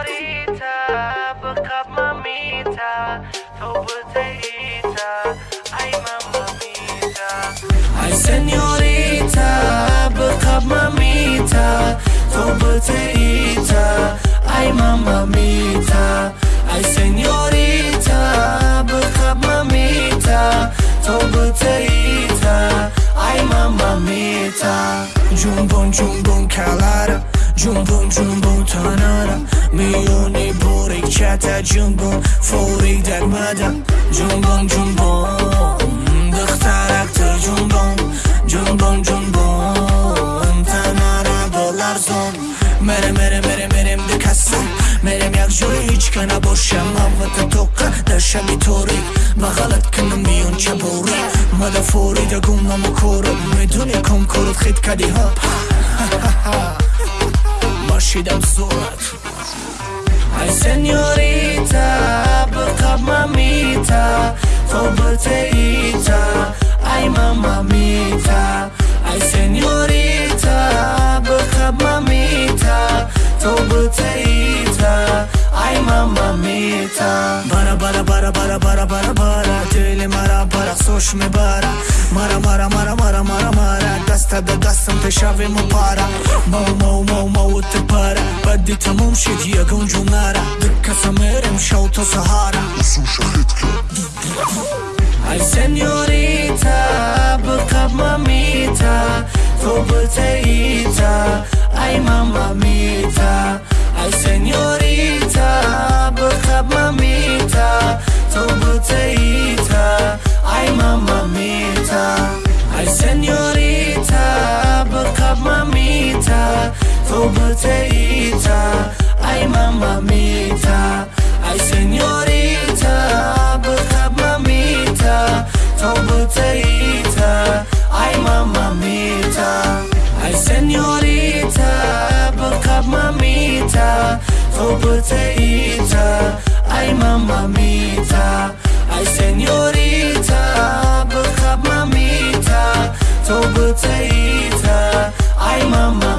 Lolita, book up mamita, to potato, ay mamita. Ay señorita, book up mamita, to potato, ay mama mamita. Ay señorita, book up mamita, to potato, ay mama mamita. Jumbon jumbon calara, jumbon jumbon tanara. میونی بورک تا جنبون فوری در مدم جنبون جنبون دخترک تر جنبون جنبون جنبون تنارا دلار زون. مرم مرم مرم مرم دکستم مرم یک جوی هیچ کنه باشم من و توقع توری با غلط کنم میون چه بوری. مدا فوری دا گمم و کورم. می‌دونی کم کورت خید کدی ها؟ ماشیدم زورت Seniorita, bekap mamita Kau berteita, ai mamamita Ai seniorita, bekap mamita Kau berteita, ai mamamita Bara bara bara bara bara bara bara Dele mara bara soș me bara. Mara mara mara mara mara mara Dasta da dasta pe șave mă para. Mau mau mau mau te para. Badi tamam shit yakun Ay señorita, becap mamita Vou bateita, ay mamamita Ay señorita, becap mamita Vou bateita, ay mamamita Ay señorita, becap mamita Vou bateita mamita Kau berteita Ay mamita Ay señorita Bekap mamita. Kau berteita Ay mamita